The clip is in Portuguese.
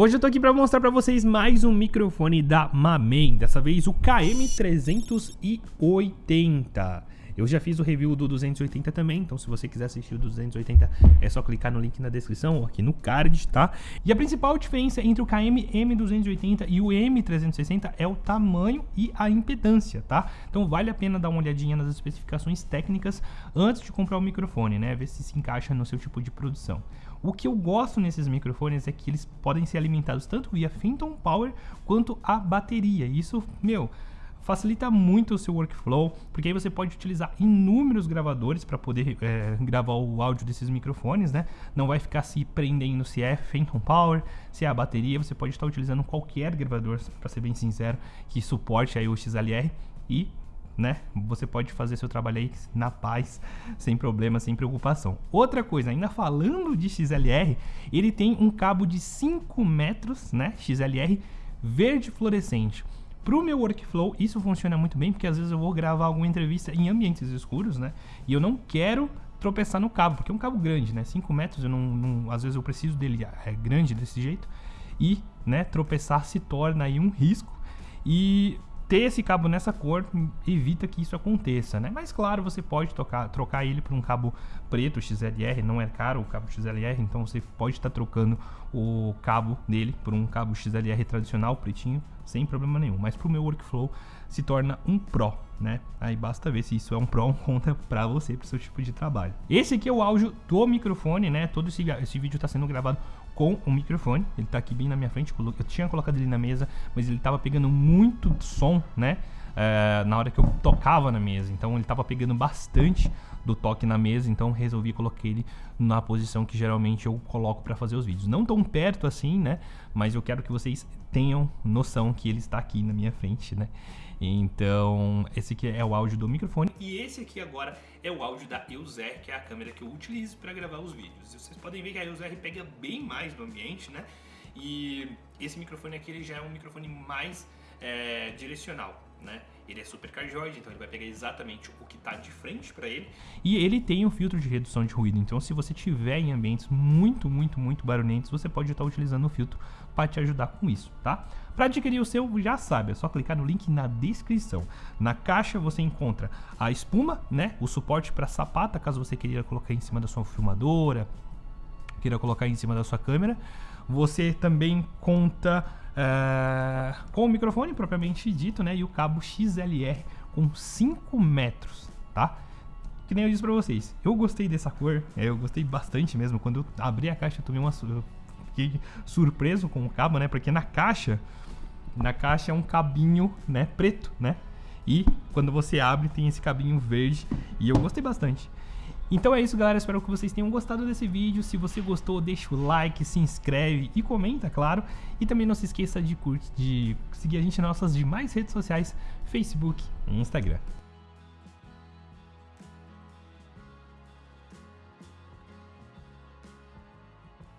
Hoje eu tô aqui para mostrar para vocês mais um microfone da Mamen, dessa vez o KM380. Eu já fiz o review do 280 também, então se você quiser assistir o 280 é só clicar no link na descrição ou aqui no card, tá? E a principal diferença entre o KM M280 e o M360 é o tamanho e a impedância, tá? Então vale a pena dar uma olhadinha nas especificações técnicas antes de comprar o microfone, né? Ver se se encaixa no seu tipo de produção. O que eu gosto nesses microfones é que eles podem ser alimentados tanto via Phantom Power quanto a bateria. Isso, meu, facilita muito o seu workflow, porque aí você pode utilizar inúmeros gravadores para poder é, gravar o áudio desses microfones, né? Não vai ficar se prendendo se é Phantom Power, se é a bateria, você pode estar utilizando qualquer gravador, para ser bem sincero, que suporte aí o XLR e né? Você pode fazer seu trabalho aí na paz, sem problema, sem preocupação. Outra coisa, ainda falando de XLR, ele tem um cabo de 5 metros, né? XLR verde fluorescente. Para o meu workflow, isso funciona muito bem, porque às vezes eu vou gravar alguma entrevista em ambientes escuros, né? E eu não quero tropeçar no cabo, porque é um cabo grande, né? 5 metros, eu não, não, às vezes eu preciso dele é grande desse jeito. E, né, tropeçar se torna aí um risco. E ter esse cabo nessa cor evita que isso aconteça, né? Mas claro, você pode tocar, trocar ele por um cabo preto XLR, não é caro o cabo XLR, então você pode estar trocando o cabo dele por um cabo XLR tradicional, pretinho, sem problema nenhum. Mas para o meu workflow se torna um Pro, né? Aí basta ver se isso é um Pro ou conta para você, para o seu tipo de trabalho. Esse aqui é o áudio do microfone, né? Todo esse, esse vídeo está sendo gravado com o microfone. Ele tá aqui bem na minha frente. Eu tinha colocado ele na mesa, mas ele tava pegando muito som, né? É, na hora que eu tocava na mesa. Então ele tava pegando bastante do toque na mesa, então resolvi colocar ele na posição que geralmente eu coloco para fazer os vídeos. Não tão perto assim, né? Mas eu quero que vocês tenham noção que ele está aqui na minha frente, né? Então, esse aqui é o áudio do microfone e esse aqui agora é o áudio da EOSR, que é a câmera que eu utilizo para gravar os vídeos. Vocês podem ver que a EOSR pega bem mais no ambiente, né? E esse microfone aqui ele já é um microfone mais é, direcional, né? Ele é super cardioide, então ele vai pegar exatamente o que está de frente para ele. E ele tem um filtro de redução de ruído, então se você tiver em ambientes muito, muito, muito barulhentos, você pode estar utilizando o filtro para te ajudar com isso, tá? Para adquirir o seu, já sabe, é só clicar no link na descrição. Na caixa você encontra a espuma, né? O suporte para sapata, caso você queira colocar em cima da sua filmadora, queira colocar em cima da sua câmera. Você também conta uh, com o microfone propriamente dito, né? E o cabo XLR com 5 metros, tá? Que nem eu disse pra vocês, eu gostei dessa cor, é, eu gostei bastante mesmo. Quando eu abri a caixa, eu tomei uma. Eu fiquei surpreso com o cabo, né? Porque na caixa, na caixa é um cabinho, né? Preto, né? E quando você abre, tem esse cabinho verde. E eu gostei bastante. Então é isso, galera. Espero que vocês tenham gostado desse vídeo. Se você gostou, deixa o like, se inscreve e comenta, claro. E também não se esqueça de, curtir, de seguir a gente nas nossas demais redes sociais, Facebook e Instagram.